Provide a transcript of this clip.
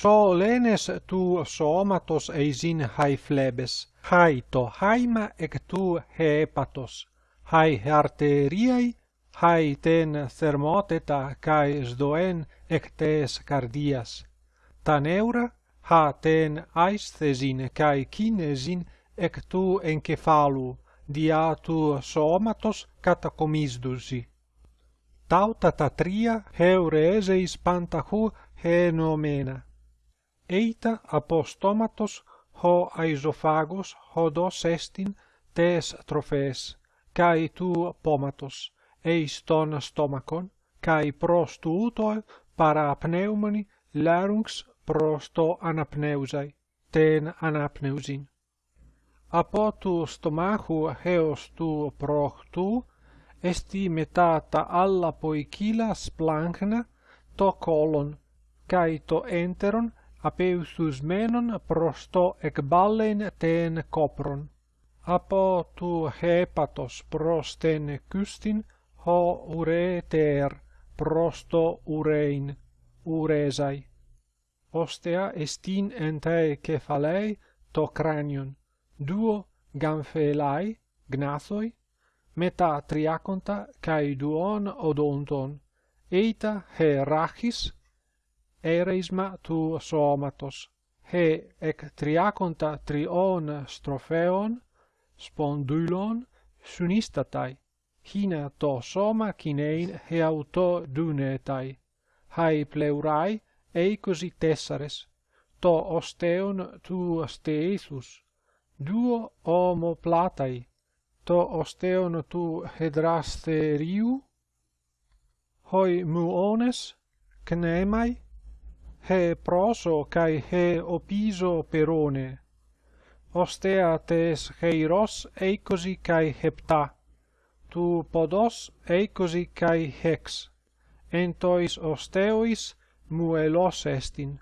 So lenes tu somatos eisin hai flebes, hai to haima ec tu hepatos, hai arteriai, hai ten thermoteta cae sdoen ec tes cardias. Ta neura, ha ten aisthesin cae kinesin ec tu encefalu, dia tu somatos catacomisdusi. Tauta ta tria heureseis pantahu henomena. ειτα από στόματος ο αϊζοφάγος οδός έστιν τες τροφές, καί του πόματος, εις των στόμακον, καί προς του ούτω παραπνεύμονι λάρουγκς προς το αναπνεύζαι, τεν αναπνεύζιν. Από του στομάχου έως του προχτού, εστι μετά τα άλλα ποικίλα σπλάγχνα, το κόλον, καί το έντερον apeustus menon prosto ec ten copron. Apo tu hepatos prosten custin ho ureter prosto urein, uresai. Ostea estin entae cephalei to cranion, duo gamphelai, gnathoi, meta triaconta kai duon odonton, eita he rachis ereisma tu somatos, he ec triaconta trion stropheon, spondylon, sunistatai, hina to soma kinein he auto dunetai, hai pleurai eicosi tessares, to osteon tu steithus, duo homo platai, to osteon tu hedrasteriu, hoi muones, cnemai, he proso kai he opiso perone. Ostea tes heiros eikosi kai hepta. Tu podos eikosi kai hex. Entois osteois muelos estin.